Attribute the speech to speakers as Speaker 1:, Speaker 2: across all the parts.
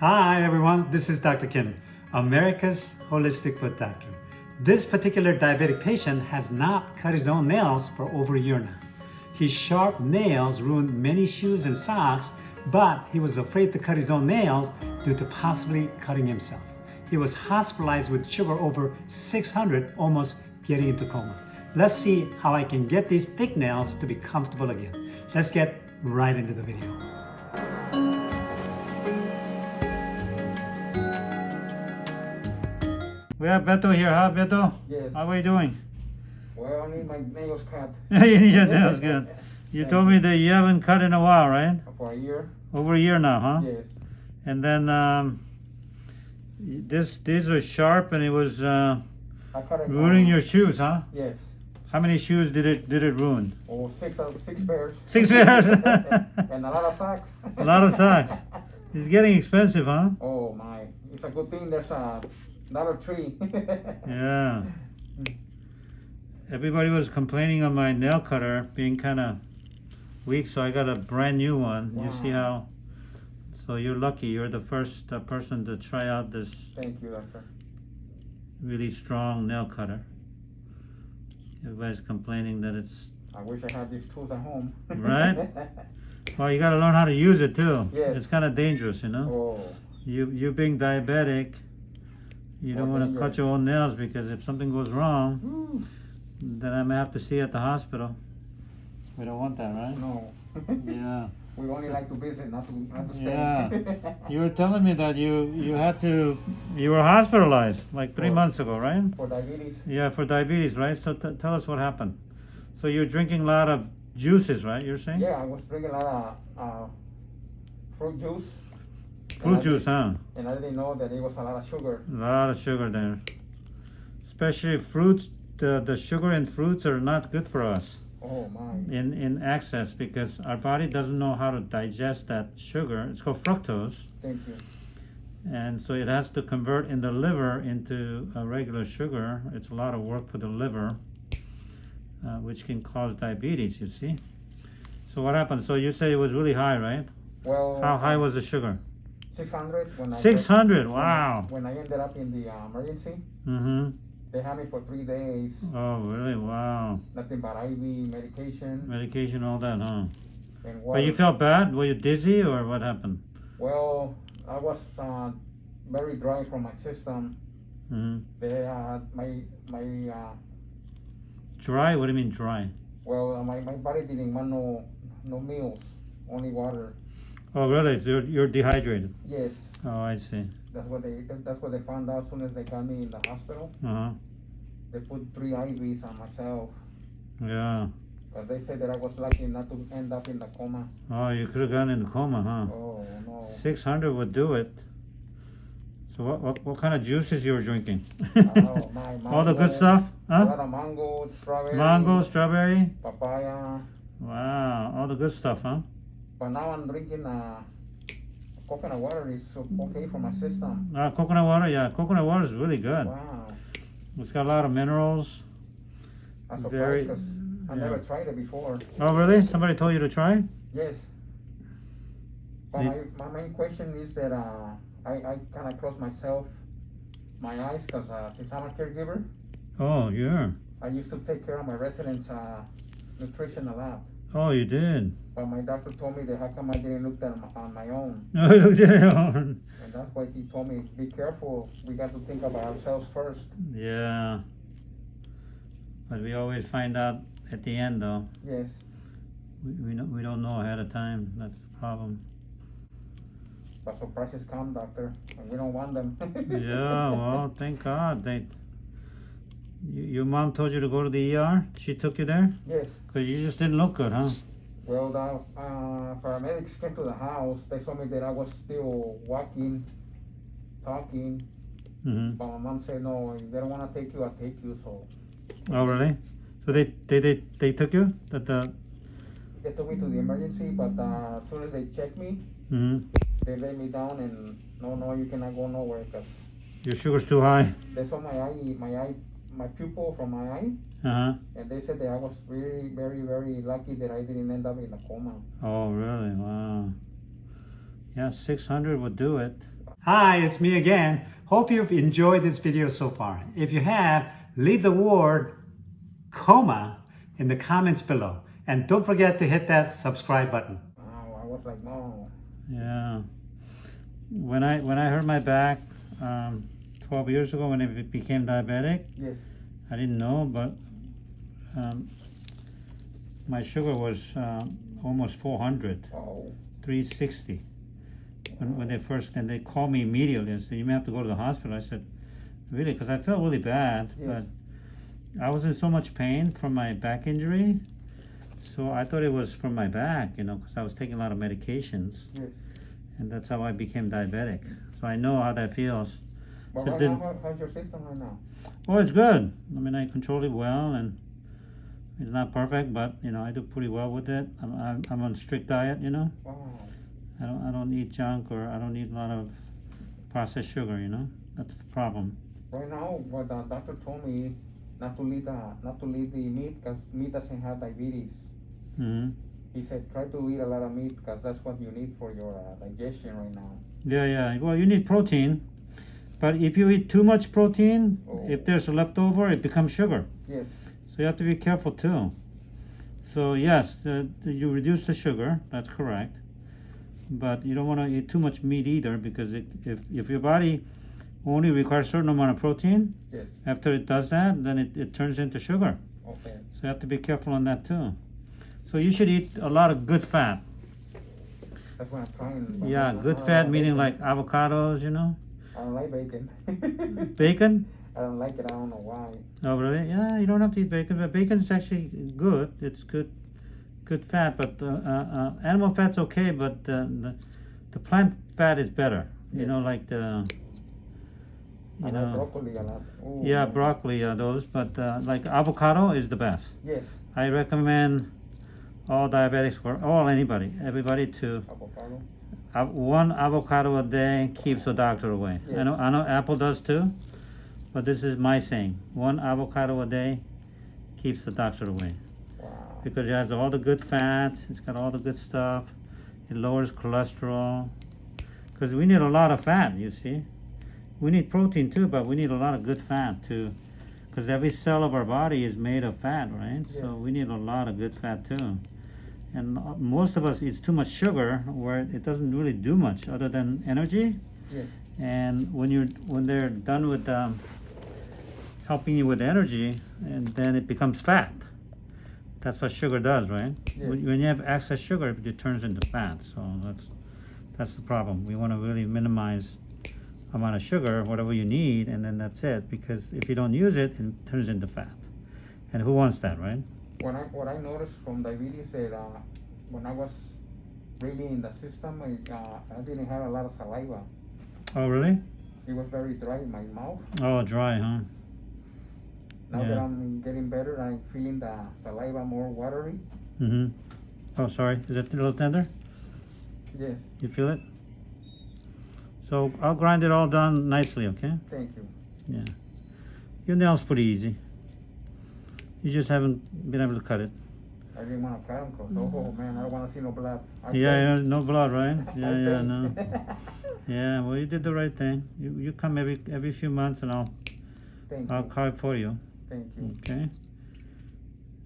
Speaker 1: Hi everyone, this is Dr. Kim, America's Holistic Foot Doctor. This particular diabetic patient has not cut his own nails for over a year now. His sharp nails ruined many shoes and socks, but he was afraid to cut his own nails due to possibly cutting himself. He was hospitalized with sugar over 600, almost getting into coma. Let's see how I can get these thick nails to be comfortable again. Let's get right into the video. We have Beto here, huh Beto?
Speaker 2: Yes.
Speaker 1: How are you doing?
Speaker 2: Well, I need my nails cut
Speaker 1: you need your nails good. You told me that you haven't cut in a while, right?
Speaker 2: for a year.
Speaker 1: Over a year now, huh?
Speaker 2: Yes.
Speaker 1: And then um, this these were sharp and it was uh,
Speaker 2: cut
Speaker 1: ruining your shoes, huh?
Speaker 2: Yes.
Speaker 1: How many shoes did it did it ruin?
Speaker 2: Oh, six uh, six pairs.
Speaker 1: Six pairs.
Speaker 2: and a lot of socks.
Speaker 1: A lot of socks. It's getting expensive, huh?
Speaker 2: oh my! It's a good thing there's a Dollar Tree.
Speaker 1: Yeah. Everybody was complaining on my nail cutter being kind of weak, so I got a brand new one. You see how? So you're lucky. You're the first uh, person to try out this
Speaker 2: Thank you, doctor.
Speaker 1: really strong nail cutter. Everybody's complaining that it's
Speaker 2: I wish I had these tools at home.
Speaker 1: Right? well. You got to learn how to use it too.
Speaker 2: Yes.
Speaker 1: It's kind of dangerous, you know.
Speaker 2: oh,
Speaker 1: You you being diabetic, you don't want to cut your own nails because if something goes wrong,
Speaker 2: Whew.
Speaker 1: then I may have to see you at the hospital. We don't want that, right?
Speaker 2: no.
Speaker 1: Yeah.
Speaker 2: We only like to visit, not to not to stay.
Speaker 1: Yeah. You were telling me that you you had to you were hospitalized like three
Speaker 2: For-
Speaker 1: months ago, right?
Speaker 2: for diabetes.
Speaker 1: Yeah, for diabetes, right? So t- tell us what happened. So you're drinking a lot of juices, right? You're saying
Speaker 2: Yeah, I was drinking a lot of uh, fruit juice.
Speaker 1: Fruit
Speaker 2: I
Speaker 1: juice, huh?
Speaker 2: And I didn't know that it was a lot of sugar.
Speaker 1: A lot of sugar there. Especially fruits. The the sugar and fruits are not good for us.
Speaker 2: Oh my.
Speaker 1: in in excess because our body doesn't know how to digest that sugar. It's called fructose,
Speaker 2: Thank you.
Speaker 1: and so it has to convert in the liver into a regular sugar. It's a lot of work for the liver, uh, which can cause diabetes. You see. So what happened? So you say it was really high, right?
Speaker 2: Well,
Speaker 1: How high was the sugar?
Speaker 2: 600 when I
Speaker 1: Six hundred.
Speaker 2: when I-
Speaker 1: Wow.
Speaker 2: When I ended up in the uh, emergency,
Speaker 1: Mm-hmm.
Speaker 2: they had me for three days.
Speaker 1: Oh, really? Wow.
Speaker 2: Nothing but IV medication
Speaker 1: Medication, all that, huh?
Speaker 2: and
Speaker 1: But you felt bad? Were you dizzy or what happened?
Speaker 2: well, I was uh, very dry from my system.
Speaker 1: Mm-hmm.
Speaker 2: They uh, my my uh,
Speaker 1: Dry? What do you mean dry?
Speaker 2: well uh, my, my body didn't want no no meals, only water.
Speaker 1: Oh, really? So You're, you're dehydrated.
Speaker 2: Yes,
Speaker 1: Oh, I see.
Speaker 2: that's what they that's what they found out as soon as they got me in the hospital.
Speaker 1: Uh-huh.
Speaker 2: They put three IVs on myself.
Speaker 1: Yeah.
Speaker 2: Because they said that I was lucky not to end up in the coma.
Speaker 1: Oh, you could have gone in the coma, huh?
Speaker 2: Oh no.
Speaker 1: 600 would do it. So what, what, what kind of juices you were drinking?
Speaker 2: Oh, my, my
Speaker 1: All the good stuff?
Speaker 2: A lot of mango, strawberry,
Speaker 1: Mango, strawberry?
Speaker 2: papaya.
Speaker 1: Wow, all the good stuff, huh?
Speaker 2: But now I'm drinking uh, coconut water. It's okay for my system.
Speaker 1: Uh, coconut water, yeah, coconut water is really good.
Speaker 2: Wow.
Speaker 1: It's got a lot of minerals.
Speaker 2: I'm
Speaker 1: Very-
Speaker 2: surprised I
Speaker 1: yeah.
Speaker 2: never tried it before.
Speaker 1: Oh, really? Somebody told you to try?
Speaker 2: Yes. But my, my main question is that uh, I, I kind of close myself, my eyes, because uh, since I'm a caregiver,
Speaker 1: Oh, yeah.
Speaker 2: I used to take care of my residents' uh, nutrition a lot.
Speaker 1: Oh, you did.
Speaker 2: But my doctor told me that how come I didn't look at my, on my own.
Speaker 1: No, oh, you looked at own.
Speaker 2: And that's why he told me, be careful. We got to think about ourselves first.
Speaker 1: Yeah. But we always find out at the end, though.
Speaker 2: Yes.
Speaker 1: We, we, don't, we don't know ahead of time. That's the problem.
Speaker 2: But surprises come, doctor, and we don't want them.
Speaker 1: yeah, well, thank God. They, you, your mom told you to go to the ER? She took you there?
Speaker 2: Yes.
Speaker 1: Because you just didn't look good, huh?
Speaker 2: Well, the uh, paramedics came to the house. They told me that I was still walking, talking.
Speaker 1: hmm
Speaker 2: But my mom said, no, if they don't want to take you, I'll take you. So
Speaker 1: Oh, really? So they, they, they, they took you? That the,
Speaker 2: they took me to the emergency. But uh, as soon as they checked me,
Speaker 1: hmm
Speaker 2: they laid me down and no, no, you cannot go nowhere because
Speaker 1: Your sugar's too high.
Speaker 2: they saw my eye, my eye, my pupil from my eye.
Speaker 1: Uh-huh.
Speaker 2: And they said that I was very, very, very lucky that I didn't end up in a coma.
Speaker 1: Oh, really? Wow. Yeah, 600 would do it. Hi, it's me again. Hope you've enjoyed this video so far. If you have, leave the word coma in the comments below. And don't forget to hit that subscribe button.
Speaker 2: Oh, I was like, no.
Speaker 1: Yeah. When I when I hurt my back um, 12 years ago when I became diabetic,
Speaker 2: Yes.
Speaker 1: I didn't know, but um, my sugar was um, almost 400,
Speaker 2: Oh.
Speaker 1: 360. When, when they first, and they called me immediately and said, you may have to go to the hospital. I said, really? Because I felt really bad,
Speaker 2: Yes.
Speaker 1: but I was in so much pain from my back injury. So I thought it was from my back, you know, because I was taking a lot of medications.
Speaker 2: Yes.
Speaker 1: And that's how I became diabetic. So I know how that feels.
Speaker 2: Right now, how, how's your system right now?
Speaker 1: Oh, it's good. I mean, I control it well, and it's not perfect, but you know, I do pretty well with it. I'm I'm, I'm on strict diet. You know,
Speaker 2: Wow.
Speaker 1: I don't I don't eat junk or I don't eat a lot of processed sugar. You know, that's the problem.
Speaker 2: Right now, what the doctor told me not to eat the not to eat the meat because meat doesn't have diabetes.
Speaker 1: hmm
Speaker 2: He said try to eat a lot of meat because that's what you need for your uh, digestion right now.
Speaker 1: Yeah, yeah. Well, you need protein, but if you eat too much protein,
Speaker 2: Oh.
Speaker 1: if there's a leftover, it becomes sugar.
Speaker 2: Yes.
Speaker 1: So you have to be careful too. So yes, the, the- you reduce the sugar. That's correct. But you don't want to eat too much meat either because it, if if your body only requires a certain amount of protein,
Speaker 2: Yes.
Speaker 1: after it does that, then it, it turns into sugar.
Speaker 2: Okay.
Speaker 1: So you have to be careful on that too. So you should eat a lot of good fat.
Speaker 2: That's what I'm trying. but
Speaker 1: Yeah, good fat meaning like avocados, you know,
Speaker 2: I don't like bacon.
Speaker 1: bacon.
Speaker 2: I don't like it. I don't know why.
Speaker 1: Oh really? Yeah, you don't have to eat bacon, but bacon is actually good. It's good, good fat. But uh, uh, uh, animal fat's okay, but the, the the plant fat is better. You know, like the
Speaker 2: I
Speaker 1: you
Speaker 2: like
Speaker 1: know,
Speaker 2: broccoli a lot. Ooh.
Speaker 1: yeah, broccoli are those. But uh, like avocado is the best.
Speaker 2: Yes.
Speaker 1: I recommend all diabetics for all anybody, everybody to
Speaker 2: Avocado.
Speaker 1: One avocado a day keeps the doctor away. I know I know Apple does too, but this is my saying: one avocado a day keeps the doctor away
Speaker 2: Wow.
Speaker 1: because it has all the good fats. It's got all the good stuff. It lowers cholesterol because we need a lot of fat. You see, we need protein too, but we need a lot of good fat too. Because every cell of our body is made of fat, right? So we need a lot of good fat too. And most of us eat too much sugar, where it doesn't really do much other than energy.
Speaker 2: Yes.
Speaker 1: And when you're when they're done with um, helping you with energy, and then it becomes fat. That's what sugar does, right? When when you have excess sugar, it turns into fat. So that's that's the problem. We want to really minimize amount of sugar, whatever you need, and then that's it. Because if you don't use it, it turns into fat. And who wants that, right?
Speaker 2: What I what I noticed from diabetes that uh, when I was really in the system, I, uh, I didn't have a lot of saliva.
Speaker 1: Oh, really?
Speaker 2: It was very dry in my mouth.
Speaker 1: Oh, dry, huh?
Speaker 2: Now that I'm getting better, I'm feeling the saliva more watery.
Speaker 1: Mm-hmm. Oh, sorry. Is it a little tender?
Speaker 2: Yes.
Speaker 1: You feel it? So I'll grind it all down nicely, okay?
Speaker 2: Thank you.
Speaker 1: Yeah. Your nail's pretty easy. You just haven't been able to cut it.
Speaker 2: I didn't want to cut them because, oh man, I don't want to see no blood. I.
Speaker 1: Yeah,
Speaker 2: think-
Speaker 1: no blood, right? Yeah, yeah, no. Yeah, well, you did the right thing. You, you come every every few months, and I'll
Speaker 2: Thank
Speaker 1: I'll
Speaker 2: you.
Speaker 1: carve for you,
Speaker 2: Thank you.
Speaker 1: okay?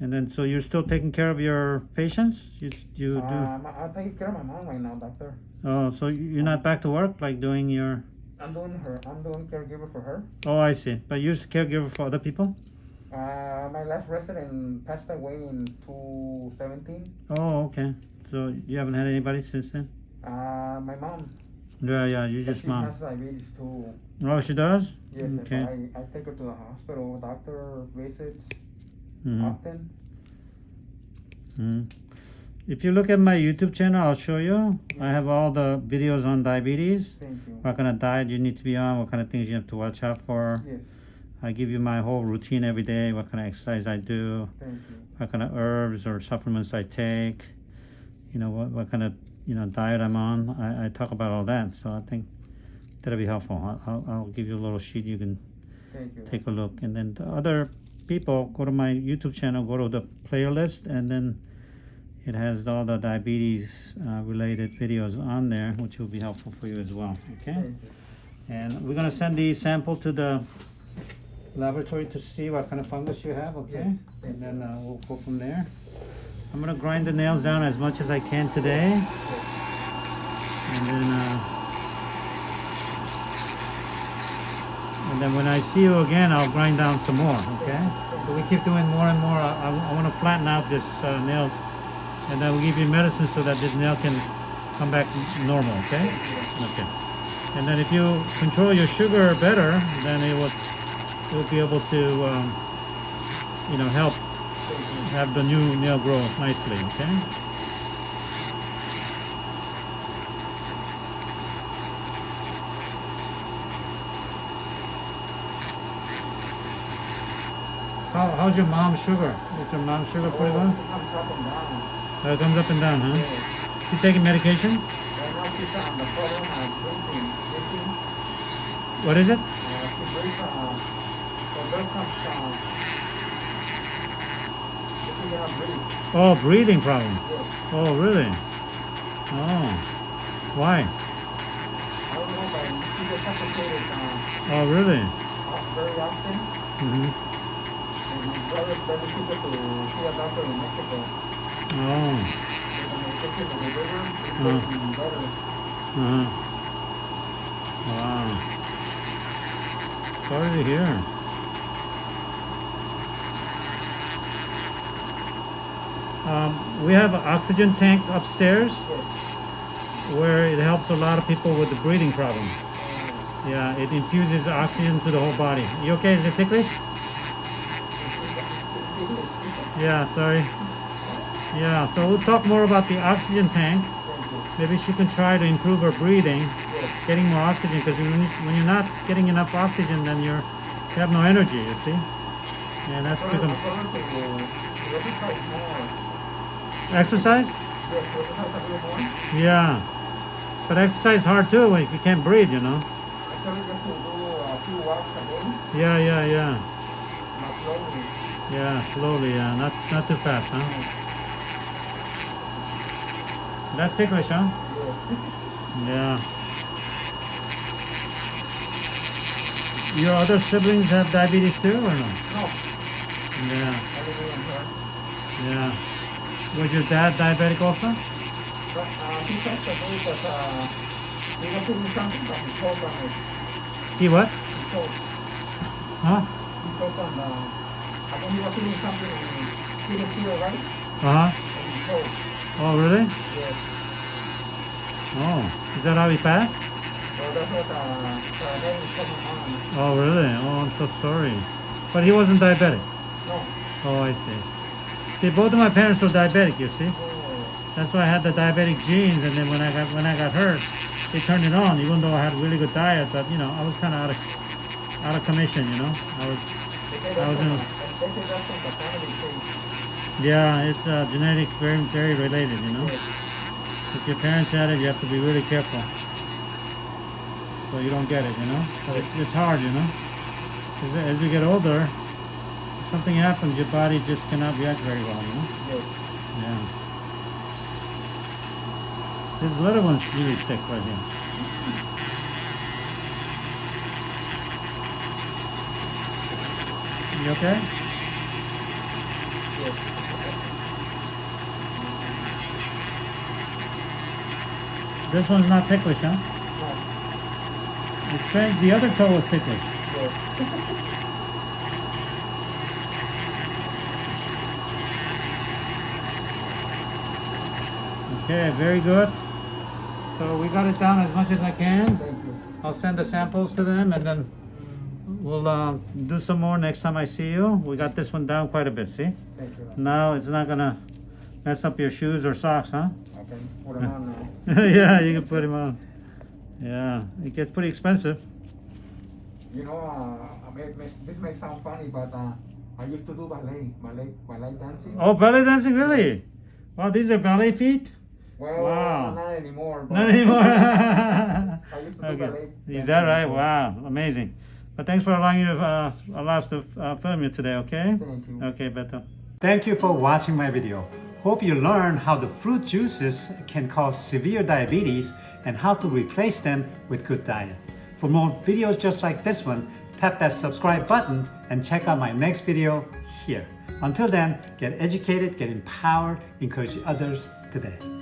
Speaker 1: And then, so you're still taking care of your patients? You you do?
Speaker 2: Um, I'm taking care of my mom right now, doctor.
Speaker 1: Oh, so you- you're not back to work, like doing your?
Speaker 2: I'm doing her. I'm doing caregiver for her.
Speaker 1: Oh, I see. But you're caregiver for other people?
Speaker 2: Uh, my last resident passed away in 2017.
Speaker 1: Oh, okay. So you haven't had anybody since then?
Speaker 2: Uh, my mom.
Speaker 1: Yeah, yeah. You just
Speaker 2: she
Speaker 1: mom.
Speaker 2: has diabetes too.
Speaker 1: Oh, she does?
Speaker 2: Yes,
Speaker 1: Okay.
Speaker 2: I, I take her to the hospital, doctor visits
Speaker 1: Mhm.
Speaker 2: often.
Speaker 1: Mm. If you look at my YouTube channel, I'll show you. I have all the videos on diabetes.
Speaker 2: Thank you.
Speaker 1: What kind of diet you need to be on, what kind of things you have to watch out for.
Speaker 2: Yes,
Speaker 1: I give you my whole routine every day, what kind of exercise I do, what kind of herbs or supplements I take, you know, what, what kind of, you know, diet I'm on. I, I talk about all that. So I think that'll be helpful. I'll, I'll, I'll give you a little sheet you can
Speaker 2: you.
Speaker 1: take a look. And then the other people, go to my YouTube channel, go to the playlist, and then it has all the diabetes uh, related videos on there, which will be helpful for you as well. Okay. And we're gonna send the sample to the laboratory to see what kind of fungus you have, okay?
Speaker 2: Yes,
Speaker 1: And then uh, we'll go from there. I'm gonna grind the nails down as much as I can today. And then, uh, and then when I see you again, I'll grind down some more, okay? So we keep doing more and more. I, I, I wanna flatten out this uh, nails. And then we'll give you medicine so that this nail can come back normal, okay? Okay. And then if you control your sugar better, then it will, it will be able to, um, you know, help have the new nail grow nicely, okay? How, how's your mom's sugar? Is your mom's sugar pretty good?
Speaker 2: I'm up and down.
Speaker 1: Uh, it comes up and down, huh?
Speaker 2: Yes.
Speaker 1: You taking medication?
Speaker 2: Right now she's on the problem of breathing, breathing.
Speaker 1: What is it? Oh, breathing problem.
Speaker 2: Yes.
Speaker 1: Oh, really? Oh, why?
Speaker 2: Know, uh,
Speaker 1: Oh, really?
Speaker 2: very often.
Speaker 1: Mm -hmm.
Speaker 2: And brother took her to see a doctor in Mexico.
Speaker 1: Oh, Uh.
Speaker 2: getting better.
Speaker 1: uh-huh. Wow. Sorry to hear. Um, we have an oxygen tank upstairs where it helps a lot of people with the breathing problem. Yeah, it infuses oxygen to the whole body. You okay? Is it ticklish? Yeah, sorry. Yeah, so we'll talk more about the oxygen tank. Maybe she can try to improve her breathing, getting more oxygen, because when, you, when you're not getting enough oxygen, then you're, you have no energy, you see? And that's
Speaker 2: Brother,
Speaker 1: become
Speaker 2: brother to to exercise more.
Speaker 1: exercise?
Speaker 2: Yes, to exercise a little more.
Speaker 1: Yeah. But exercise is hard too when you can't breathe, you know?
Speaker 2: I tell her just to do a few walks a day,
Speaker 1: Yeah, yeah, yeah.
Speaker 2: not slowly.
Speaker 1: Yeah, slowly, yeah. Not, not too fast, huh? That's ticklish, huh? Yeah. Your other siblings have diabetes too, or no?
Speaker 2: No,
Speaker 1: Yeah,
Speaker 2: I live in her.
Speaker 1: yeah. Was your dad diabetic also?
Speaker 2: Uh, he passed away because, uh, he was doing something from his toe from his,
Speaker 1: He what? Huh?
Speaker 2: He told from the, I think he was doing something and he didn't feel right,
Speaker 1: Uh-huh.
Speaker 2: and he told.
Speaker 1: Oh, really?
Speaker 2: Yes.
Speaker 1: Oh, is that how he passed?
Speaker 2: So that's what, uh, the name is coming on.
Speaker 1: Oh, really? Oh, I'm so sorry. But he wasn't diabetic?
Speaker 2: No.
Speaker 1: Oh, I see. See, both of my parents were diabetic, you see? That's why I had the diabetic genes, and then when I got when I got hurt, they turned it on. Even though I had a really good diet, but you know, I was kind of out of out of commission. You know, I was. I was in-. Yeah, it's uh, genetic, very very related. You know, if your parents had it, you have to be really careful, so you don't get it. You know, it's, it's hard. You know, as you get older, something happens, your body just cannot react very well. You know.
Speaker 2: Yes.
Speaker 1: Yeah. This little one's really thick right here. You okay?
Speaker 2: Yes.
Speaker 1: This one's not ticklish, huh?
Speaker 2: No.
Speaker 1: It's strange. The other toe was ticklish.
Speaker 2: Yes.
Speaker 1: Okay, very good. So we got it down as much as I can.
Speaker 2: Thank you.
Speaker 1: I'll send the samples to them and then we'll uh, do some more next time I see you. We got this one down quite a bit, see?
Speaker 2: Thank you.
Speaker 1: Now it's not gonna mess up your shoes or socks, huh?
Speaker 2: Okay. Put them on now.
Speaker 1: yeah, you can put him on. Yeah, it gets pretty expensive.
Speaker 2: You know, uh, may, may, this may sound funny, but uh, I used to do ballet, ballet, ballet dancing.
Speaker 1: Oh, ballet dancing, really? Wow, these are ballet feet?
Speaker 2: Well,
Speaker 1: Wow.
Speaker 2: not anymore.
Speaker 1: Not anymore.
Speaker 2: I used to do
Speaker 1: okay. Is that right?
Speaker 2: dancing
Speaker 1: Wow, amazing. But thanks for allowing you to uh, allow us to uh, film you today, okay?
Speaker 2: Thank you.
Speaker 1: Okay, Beto. Thank you for watching my video.
Speaker 3: Hope you learned how the fruit juices can cause severe diabetes and how to replace them with good diet. For more videos just like this one, tap that subscribe button and check out my next video here. Until then, get educated, get empowered, encourage others today.